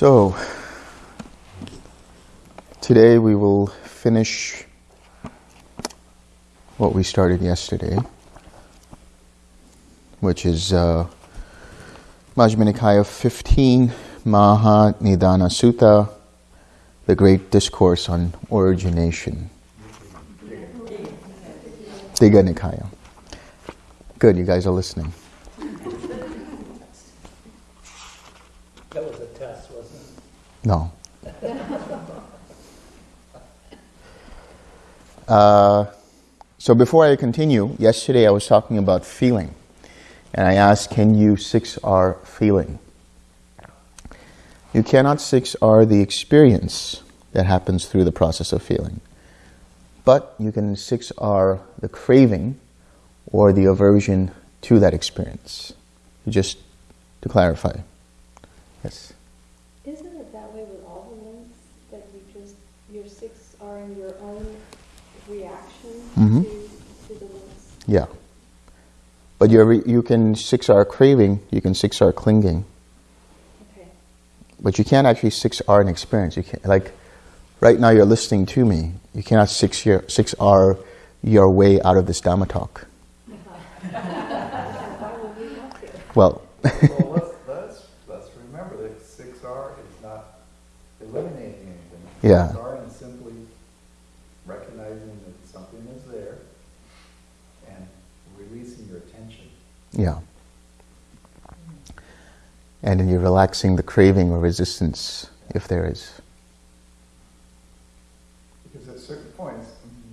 So, today we will finish what we started yesterday, which is uh, Majjhima Nikaya 15, Maha Nidana Sutta, the great discourse on origination. Digha Nikaya. Good, you guys are listening. That was a test, wasn't it? No. Uh, so before I continue, yesterday I was talking about feeling. And I asked, can you 6R feeling? You cannot 6R the experience that happens through the process of feeling. But you can 6R the craving or the aversion to that experience. Just to clarify. Yes. Isn't it that way with all the links that you just your six are in your own reaction Mhm. to, to the links? Yeah. But you you can six R craving, you can six R clinging, Okay. but you can't actually six R an experience. You can't like right now you're listening to me. You cannot six your six R your way out of this Dhamma talk. Why would we have to? Well, Well, let's, let's, let's remember that six R is not eliminating anything. Yeah. Six R is simply recognizing that something is there and releasing your attention. Yeah. And then you're relaxing the craving or resistance if there is. Because at certain points,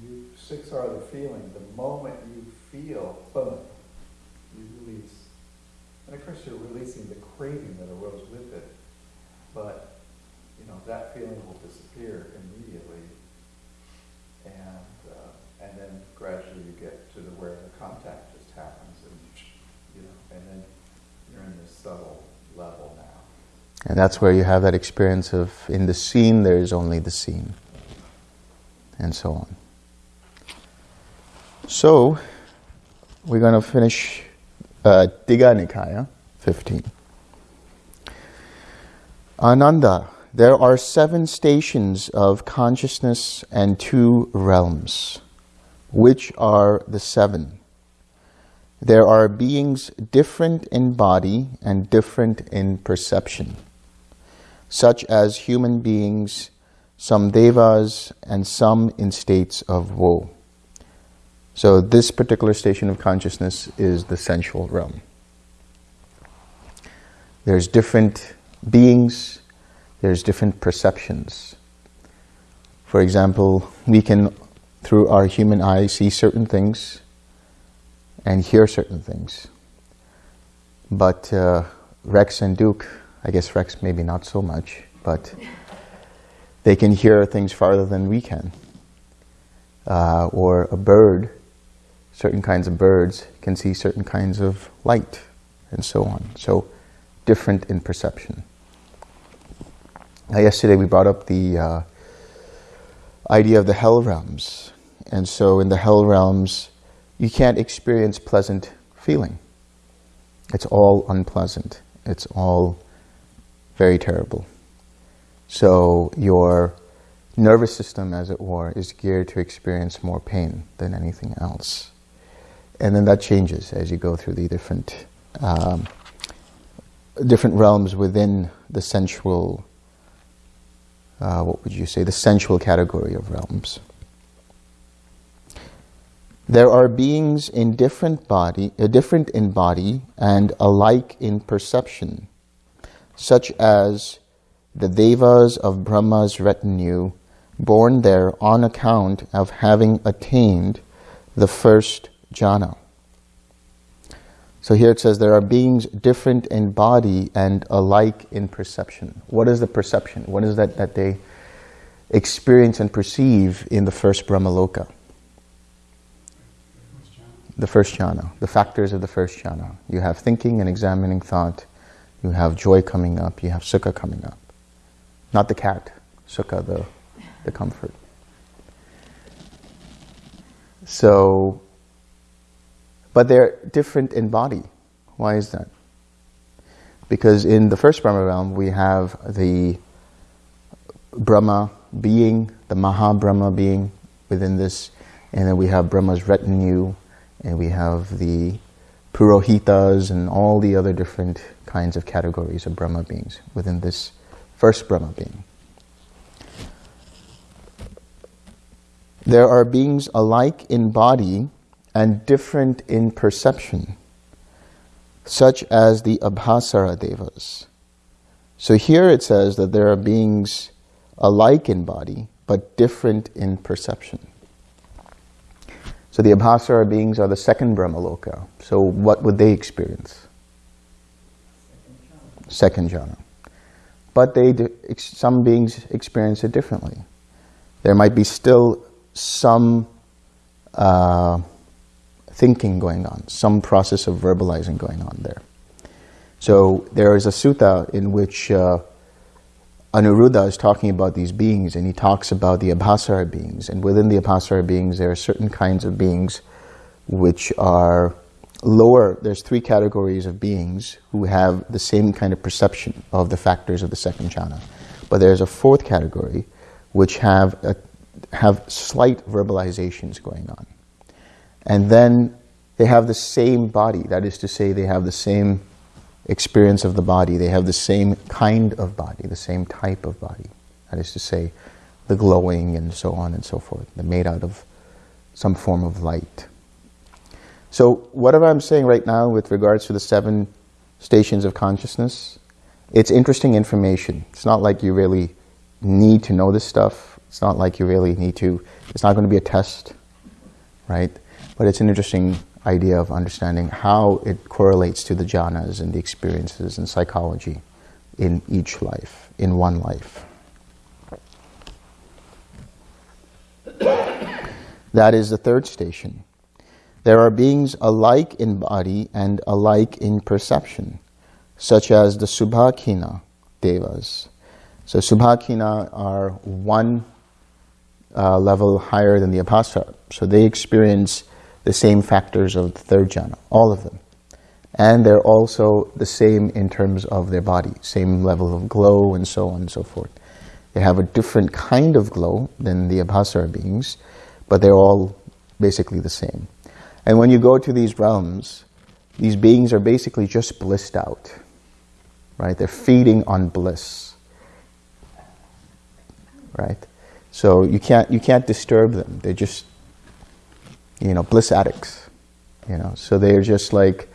you six are the feeling, the moment you feel, boom, you release. And of course, you're releasing the craving that arose with it, but, you know, that feeling will disappear immediately. And, uh, and then gradually you get to the where the contact just happens and, you know, and then you're in this subtle level now. And that's where you have that experience of in the scene there is only the scene. And so on. So, we're going to finish uh, Nikaya 15. Ananda, there are seven stations of consciousness and two realms. Which are the seven? There are beings different in body and different in perception, such as human beings, some devas, and some in states of woe. So this particular station of consciousness is the sensual realm. There's different beings, there's different perceptions. For example, we can, through our human eye, see certain things and hear certain things. But uh, Rex and Duke, I guess Rex maybe not so much, but they can hear things farther than we can. Uh, or a bird, certain kinds of birds can see certain kinds of light, and so on. So different in perception. Now, yesterday we brought up the uh, idea of the hell realms. And so in the hell realms, you can't experience pleasant feeling. It's all unpleasant. It's all very terrible. So your nervous system, as it were, is geared to experience more pain than anything else. And then that changes as you go through the different um, different realms within the sensual, uh, what would you say, the sensual category of realms. There are beings in different body, uh, different in body and alike in perception, such as the devas of Brahma's retinue, born there on account of having attained the first jhana. So here it says there are beings different in body and alike in perception. What is the perception? What is that that they experience and perceive in the first Brahmaloka? the first jhana, the factors of the first jhana. You have thinking and examining thought. You have joy coming up. You have sukha coming up. Not the cat, sukha, the, the comfort. So, but they're different in body. Why is that? Because in the first Brahma realm, we have the Brahma being, the Maha Brahma being within this, and then we have Brahma's retinue, and we have the Purohitas and all the other different kinds of categories of Brahma beings within this first Brahma being. There are beings alike in body and different in perception such as the Abhasara Devas. So here it says that there are beings alike in body, but different in perception. So the Abhasara beings are the second Brahmaloka. So what would they experience? Second jhana. But they some beings experience it differently. There might be still some uh, thinking going on, some process of verbalizing going on there. So there is a sutta in which uh, Anuruddha is talking about these beings and he talks about the Abhasara beings. And within the Abhasara beings, there are certain kinds of beings which are lower. There's three categories of beings who have the same kind of perception of the factors of the second jhana. But there's a fourth category which have, a, have slight verbalizations going on. And then they have the same body. That is to say, they have the same experience of the body. They have the same kind of body, the same type of body. That is to say, the glowing and so on and so forth. They're made out of some form of light. So whatever I'm saying right now with regards to the seven stations of consciousness, it's interesting information. It's not like you really need to know this stuff. It's not like you really need to, it's not going to be a test, right? But it's an interesting idea of understanding how it correlates to the jhanas and the experiences and psychology in each life, in one life. that is the third station. There are beings alike in body and alike in perception, such as the Subhakina devas. So Subhakina are one uh, level higher than the Abhasara. So they experience the same factors of the third jhana, all of them. And they're also the same in terms of their body, same level of glow and so on and so forth. They have a different kind of glow than the Abhasara beings, but they're all basically the same. And when you go to these realms, these beings are basically just blissed out, right? They're feeding on bliss, right? So you can't, you can't disturb them. They're just you know, bliss addicts, you know, so they're just like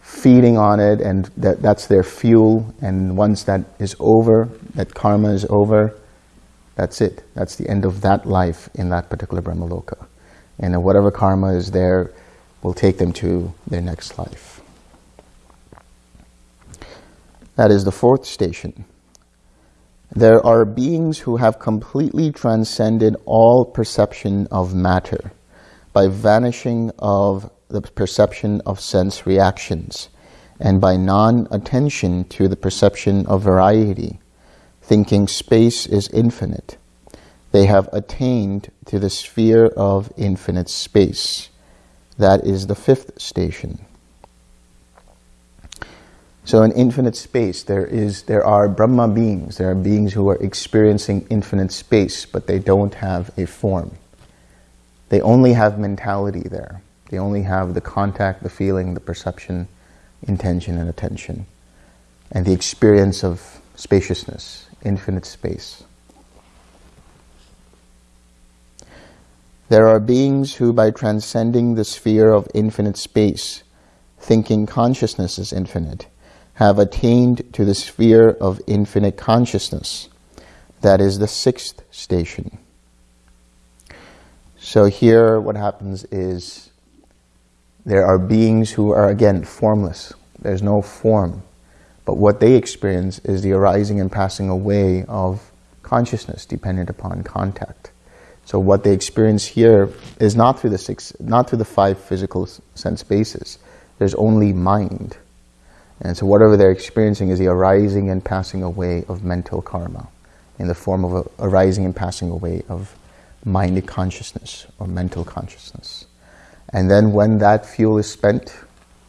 feeding on it and that, that's their fuel and once that is over, that karma is over, that's it. That's the end of that life in that particular Brahmaloka. And whatever karma is there will take them to their next life. That is the fourth station. There are beings who have completely transcended all perception of matter by vanishing of the perception of sense reactions and by non-attention to the perception of variety, thinking space is infinite. They have attained to the sphere of infinite space. That is the fifth station. So in infinite space, there is there are Brahma beings. There are beings who are experiencing infinite space, but they don't have a form. They only have mentality there. They only have the contact, the feeling, the perception, intention, and attention, and the experience of spaciousness, infinite space. There are beings who, by transcending the sphere of infinite space, thinking consciousness is infinite, have attained to the sphere of infinite consciousness. That is the sixth station. So here what happens is there are beings who are, again, formless. There's no form. But what they experience is the arising and passing away of consciousness dependent upon contact. So what they experience here is not through the six, not through the five physical sense bases. There's only mind. And so whatever they're experiencing is the arising and passing away of mental karma in the form of a arising and passing away of mind consciousness or mental consciousness. And then when that fuel is spent,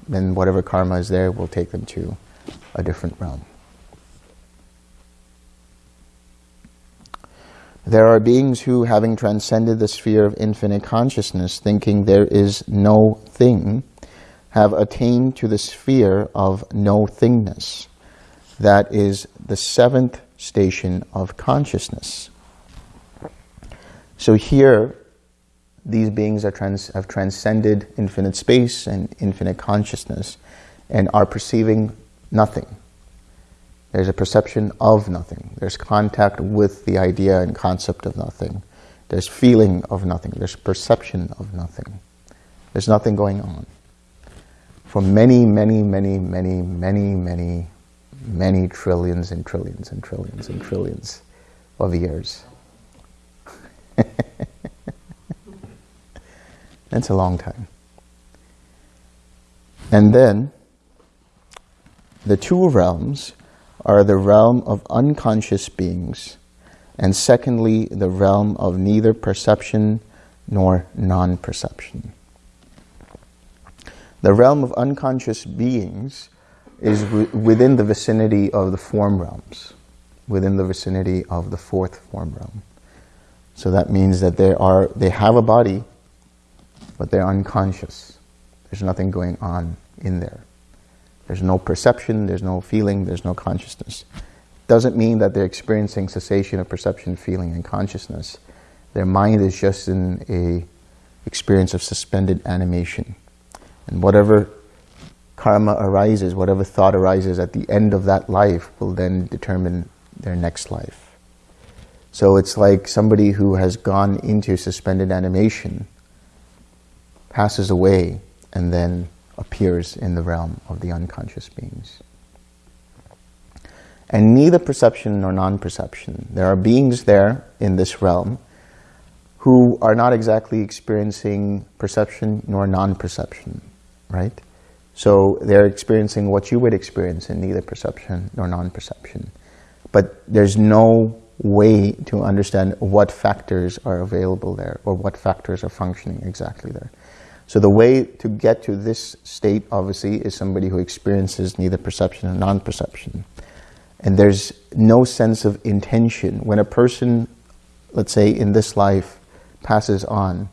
then whatever karma is there will take them to a different realm. There are beings who, having transcended the sphere of infinite consciousness, thinking there is no thing, have attained to the sphere of no thingness. That is the seventh station of consciousness. So here, these beings are trans- have transcended infinite space and infinite consciousness and are perceiving nothing. There's a perception of nothing. There's contact with the idea and concept of nothing. There's feeling of nothing. There's perception of nothing. There's nothing going on. For many, many, many, many, many, many, many trillions and trillions and trillions and trillions of years. That's a long time. And then the two realms are the realm of unconscious beings, and secondly, the realm of neither perception nor non perception. The realm of unconscious beings is within the vicinity of the form realms, within the vicinity of the fourth form realm. So that means that they are they have a body, but they're unconscious. There's nothing going on in there. There's no perception, there's no feeling, there's no consciousness. Doesn't mean that they're experiencing cessation of perception, feeling, and consciousness. Their mind is just in a experience of suspended animation. And whatever karma arises, whatever thought arises at the end of that life will then determine their next life. So it's like somebody who has gone into suspended animation, passes away, and then appears in the realm of the unconscious beings. And neither perception nor non perception. There are beings there in this realm who are not exactly experiencing perception nor non perception, right? So they're experiencing what you would experience in neither perception nor non perception. But there's no way to understand what factors are available there or what factors are functioning exactly there. So the way to get to this state, obviously, is somebody who experiences neither perception nor non-perception. And there's no sense of intention. When a person, let's say in this life, passes on,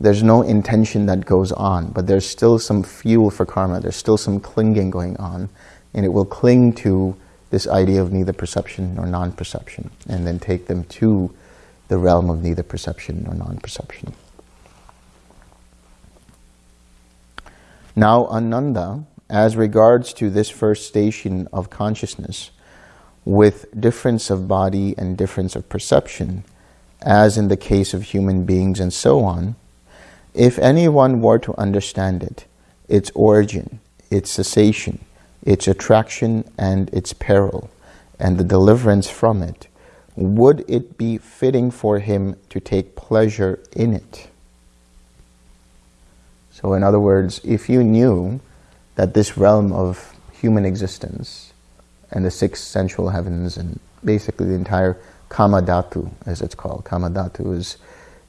there's no intention that goes on, but there's still some fuel for karma, there's still some clinging going on, and it will cling to this idea of neither perception nor non-perception, and then take them to the realm of neither perception nor non-perception. Now, Ananda, as regards to this first station of consciousness, with difference of body and difference of perception, as in the case of human beings and so on, if anyone were to understand it, its origin, its cessation, its attraction and its peril, and the deliverance from it, would it be fitting for him to take pleasure in it? So, in other words, if you knew that this realm of human existence and the six sensual heavens and basically the entire Kamadhatu, as it's called, Kamadhatu is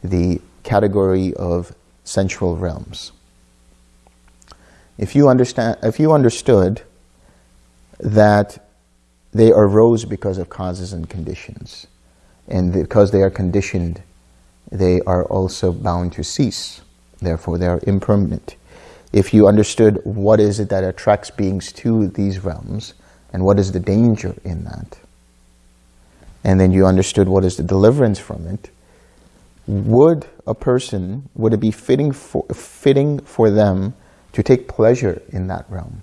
the category of sensual realms. If you understand, if you understood that they arose because of causes and conditions, and because they are conditioned, they are also bound to cease. Therefore, they are impermanent. If you understood what is it that attracts beings to these realms, and what is the danger in that, and then you understood what is the deliverance from it, would a person, would it be fitting for, fitting for them to take pleasure in that realm,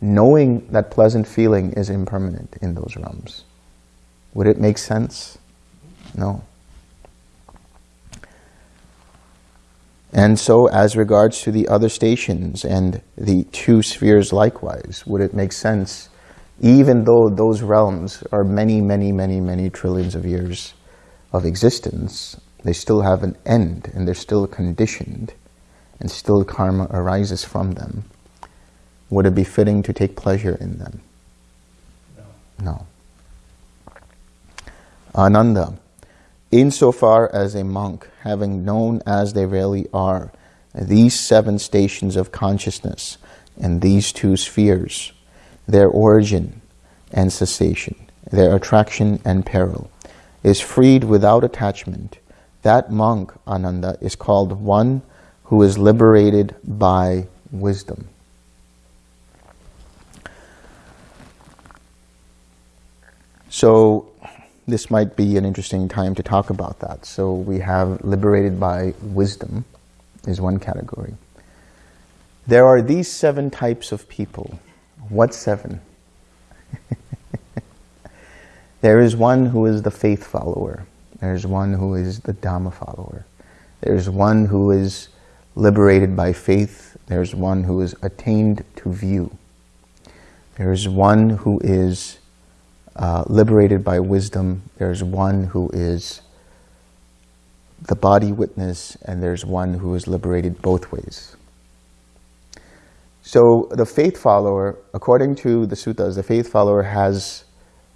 knowing that pleasant feeling is impermanent in those realms? Would it make sense? No. And so, as regards to the other stations and the two spheres likewise, would it make sense, even though those realms are many, many, many, many trillions of years of existence, They still have an end and they're still conditioned and still karma arises from them. Would it be fitting to take pleasure in them? No. No. Ananda, insofar as a monk, having known as they really are, these seven stations of consciousness and these two spheres, their origin and cessation, their attraction and peril, is freed without attachment, that monk, Ananda, is called one who is liberated by wisdom. So this might be an interesting time to talk about that. So we have liberated by wisdom is one category. There are these seven types of people. What seven? there is one who is the faith follower. There's one who is the Dhamma follower. There's one who is liberated by faith. There's one who is attained to view. There's one who is uh, liberated by wisdom. There's one who is the body witness, and there's one who is liberated both ways. So the faith follower, according to the suttas, the faith follower has,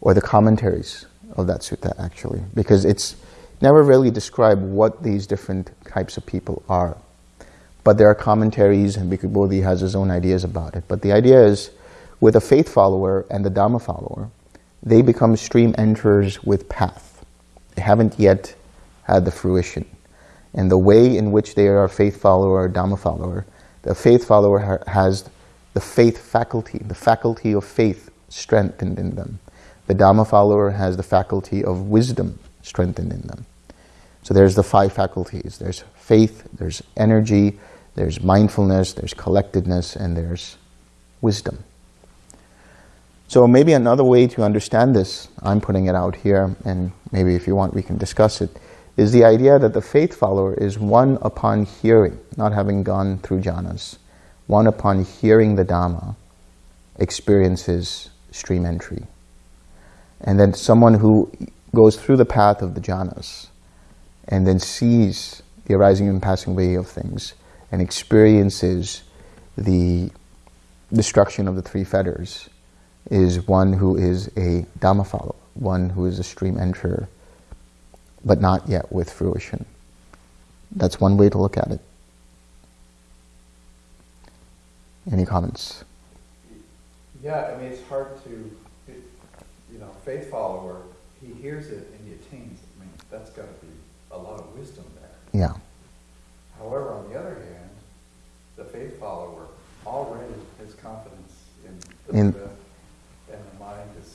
or the commentaries of that sutta actually, because it's never really described what these different types of people are. But there are commentaries, and Bhikkhu Bodhi has his own ideas about it. But the idea is, with a faith follower and the Dhamma follower, they become stream enterers with path. They haven't yet had the fruition. And the way in which they are a faith follower or Dhamma follower, the faith follower ha has the faith faculty, the faculty of faith strengthened in them. The Dhamma follower has the faculty of wisdom strengthened in them. So there's the five faculties. There's faith, there's energy, there's mindfulness, there's collectedness, and there's wisdom. So maybe another way to understand this, I'm putting it out here, and maybe if you want we can discuss it, is the idea that the faith follower is one upon hearing, not having gone through jhanas, one upon hearing the Dhamma experiences stream entry. And then someone who goes through the path of the jhanas and then sees the arising and passing away of things and experiences the destruction of the three fetters is one who is a Dhamma follower, one who is a stream enterer, but not yet with fruition. That's one way to look at it. Any comments? Yeah, I mean, it's hard to, it, you know, faith follower, he hears it and he attains it. I mean, that's got to be a lot of wisdom there. Yeah. However, on the other hand, the faith follower already has confidence in the In- the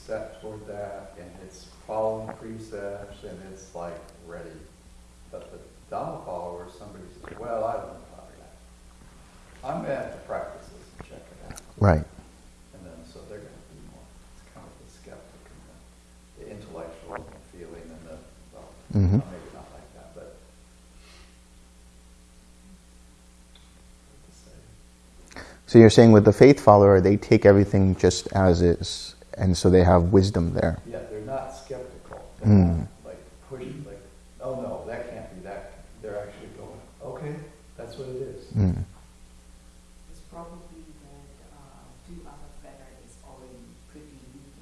set toward that, and it's following precepts, and it's like ready. But the Dhamma follower, somebody says, well, I don't know about that. I'm gonna have to practice this and check it out. Right. And then, so they're gonna be more, it's kind of the skeptic and the, the intellectual and the feeling and the, well, Mhm. maybe not like that, but. to. So you're saying with the faith follower, they take everything just as is, and so they have wisdom there. Yeah, they're not skeptical. They're Mm. not like pushing, like, oh no, that can't be that. They're actually going, okay, that's what it is. Mm. It's probably that uh, two other fetter is already pretty weak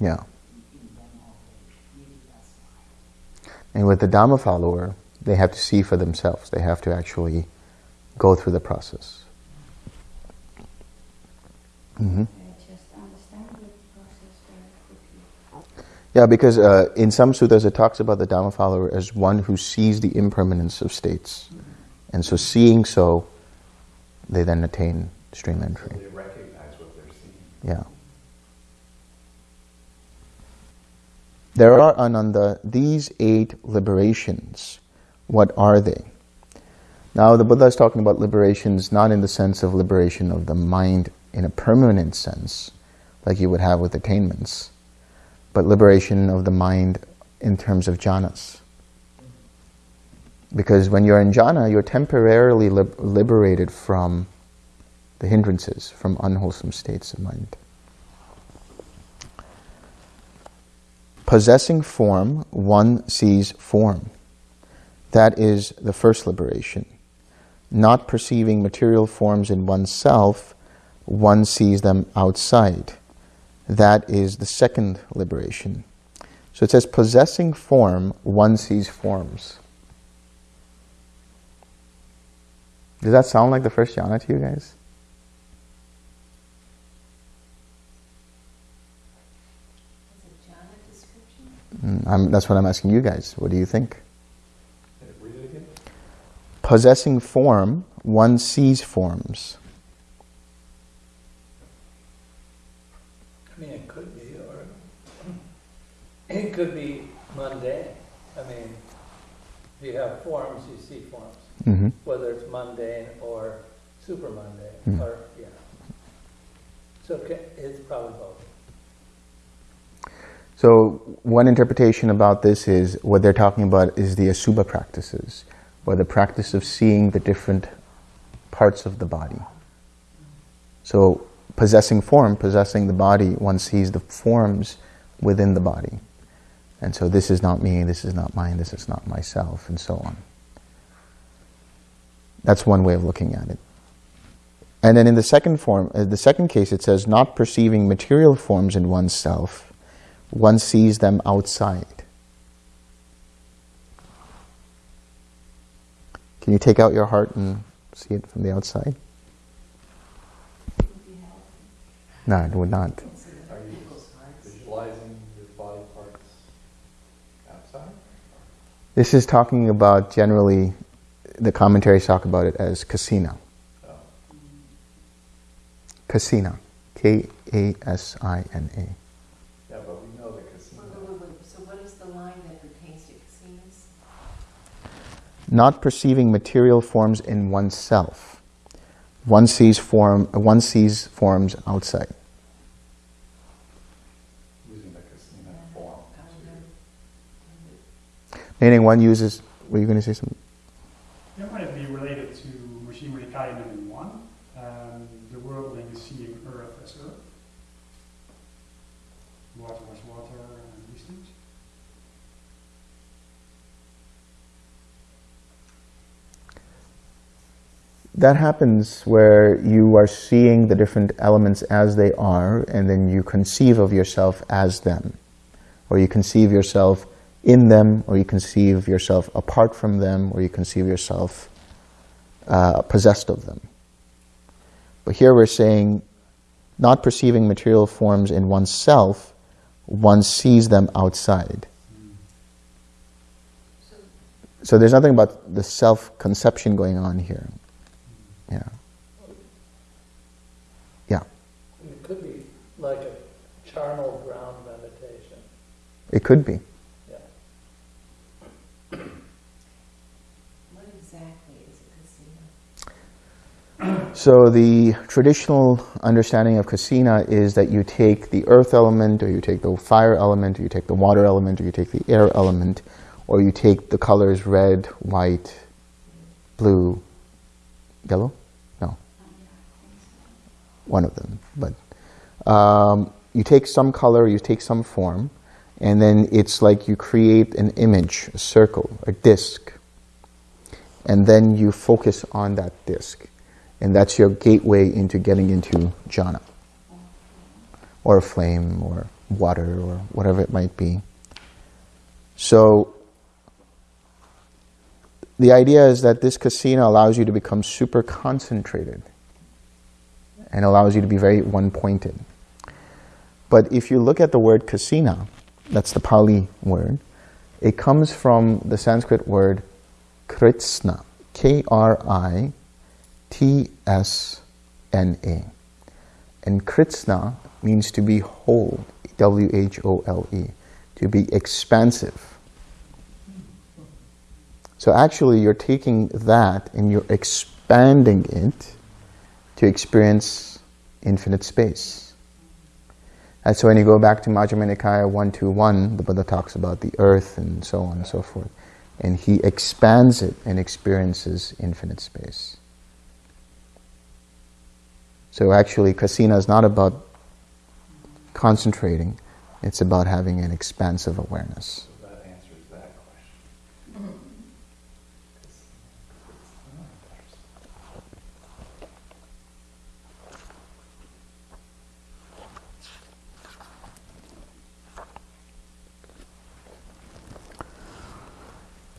Yeah. in, in them already. Maybe that's why. And with the Dhamma follower, they have to see for themselves. They have to actually go through the process. hmm I just understand the process very quickly. Yeah, because uh, in some sutras it talks about the Dhamma follower as one who sees the impermanence of states. And so seeing so, they then attain stream So entry. they recognize what they're seeing. Yeah. There are, Ananda, these eight liberations. What are they? Now, the Buddha is talking about liberations not in the sense of liberation of the mind in a permanent sense, like you would have with attainments, but liberation of the mind in terms of jhanas. Because when you're in jhana, you're temporarily lib- liberated from the hindrances, from unwholesome states of mind. Possessing form, one sees form. That is the first liberation. Not perceiving material forms in oneself, one sees them outside. That is the second liberation. So it says, possessing form, one sees forms. Does that sound like the first jhana to you guys? Is it jhana description? Mm, I'm, that's what I'm asking you guys. What do you think? Hey, Read it again. Possessing form, one sees forms. I mean, it could be, or it could be mundane. I mean, if you have forms, you see forms, hmm whether it's mundane or super mundane, Hmm. or, yeah. So it's probably both. So one interpretation about this is what they're talking about is the asubha practices, or the practice of seeing the different parts of the body. So possessing form, possessing the body, one sees the forms within the body. And so this is not me, this is not mine, this is not myself, and so on. That's one way of looking at it. And then in the second form, uh, the second case, it says not perceiving material forms in oneself, one sees them outside. Can you take out your heart and see it from the outside? It would be helpful. No, it would not. Are you visualizing your body parts outside? This is talking about generally, the commentaries talk about it as kasina. Oh, Kasina. K A S I N A. yeah, but we know the casino. Wait, wait, wait, wait. So what is the line that pertains to casinos? Not perceiving material forms in oneself. One sees form. One sees forms outside. Meaning, one uses. Were you going to say something? That might be related to Majjhima Nikaya 1, um, the worldling is seeing Earth as Earth, water as water, and these things. That happens where you are seeing the different elements as they are, and then you conceive of yourself as them. Or you conceive yourself in them, or you conceive yourself apart from them, or you conceive yourself uh, possessed of them. But here we're saying, not perceiving material forms in oneself, one sees them outside. So there's nothing about the self-conception going on here. Yeah. Yeah. It could be like a charnel ground meditation, It could be. yeah. what exactly is a casino? So the traditional understanding of kasina is that you take the earth element, or you take the fire element, or you take the water element, or you take the air element, or you take the colors red, white, blue, yellow? No. One of them. But um, you take some color, you take some form, and then it's like you create an image, a circle, a disc, and then you focus on that disc. And that's your gateway into getting into jhana, or flame, or water, or whatever it might be. So, the idea is that this kasina allows you to become super concentrated and allows you to be very one pointed. But if you look at the word kasina, that's the Pali word, it comes from the Sanskrit word kritsna, K R I T S N A. And kritsna means to be whole, W H O L E, to be expansive. So actually, you're taking that and you're expanding it to experience infinite space. And so when you go back to Majjhima Nikaya 121, the Buddha talks about the earth and so on and so forth. And he expands it and experiences infinite space. So actually, kasina is not about concentrating, It's about having an expansive awareness. So that answers that question. 'Cause it's not.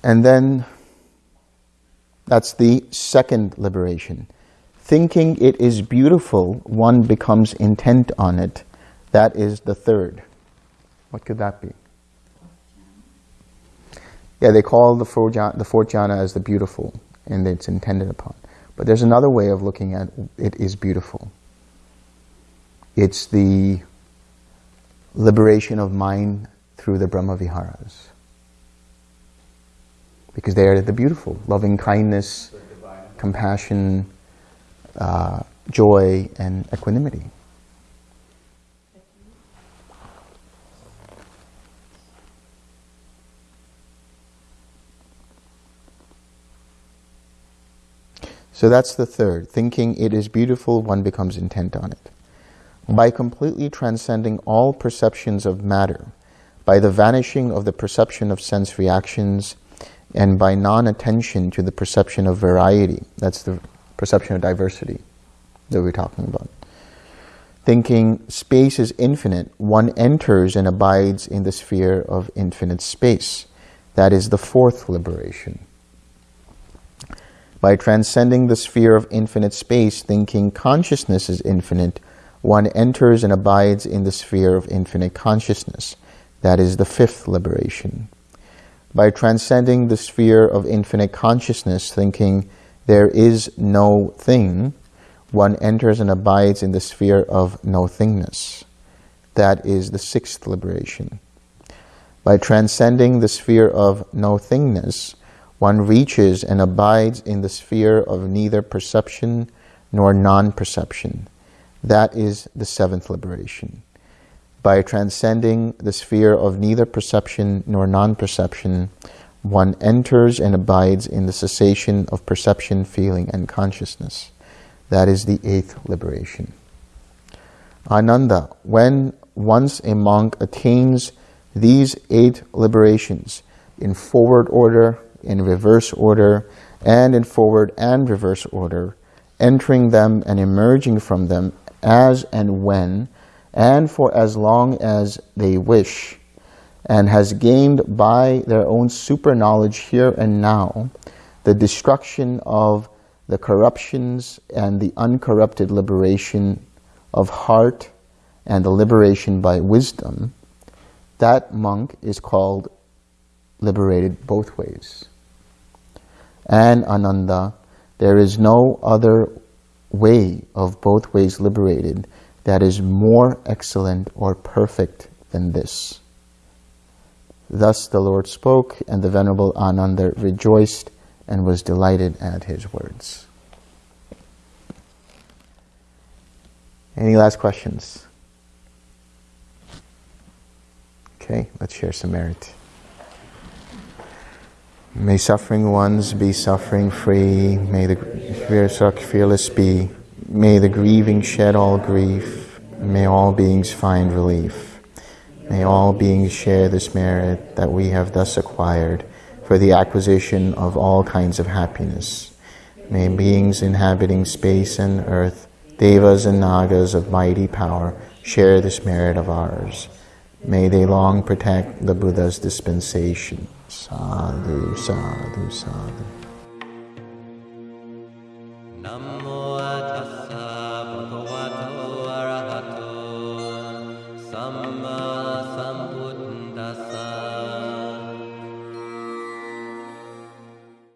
And then that's the second liberation. Thinking it is beautiful, one becomes intent on it. That is the third. What could that be? Yeah, they call the fourth jhana, the fourth jhana as the beautiful, and it's intended upon. But there's another way of looking at it is beautiful. It's the liberation of mind through the Brahma Viharas. Because they are the beautiful, loving kindness, compassion, uh, joy, and equanimity. So that's the third. Thinking it is beautiful, one becomes intent on it. By completely transcending all perceptions of matter, by the vanishing of the perception of sense reactions, and by non-attention to the perception of variety, that's the perception of diversity that we're talking about. Thinking space is infinite, one enters and abides in the sphere of infinite space. That is the fourth liberation. By transcending the sphere of infinite space, thinking consciousness is infinite, one enters and abides in the sphere of infinite consciousness. That is the fifth liberation. By transcending the sphere of infinite consciousness, thinking there is no thing, one enters and abides in the sphere of no thingness. That is the sixth liberation. By transcending the sphere of no thingness, one reaches and abides in the sphere of neither perception nor non-perception. That is the seventh liberation. By transcending the sphere of neither perception nor non-perception, one enters and abides in the cessation of perception, feeling, and consciousness. That is the eighth liberation. Ananda, when once a monk attains these eight liberations in forward order, in reverse order, and in forward and reverse order, entering them and emerging from them as and when, and for as long as they wish, and has gained by their own super knowledge here and now the destruction of the corruptions and the uncorrupted liberation of heart and the liberation by wisdom, that monk is called liberated both ways. And Ananda, there is no other way of both ways liberated that is more excellent or perfect than this. Thus the Lord spoke, and the Venerable Ananda rejoiced and was delighted at his words. Any last questions? Okay, let's share some merit. May suffering ones be suffering free. May the fearless be. May the grieving shed all grief. May all beings find relief. May all beings share this merit that we have thus acquired for the acquisition of all kinds of happiness. May beings inhabiting space and earth, devas and nagas of mighty power, share this merit of ours. May they long protect the Buddha's dispensation. Sadhu, sadhu, sadhu. Namo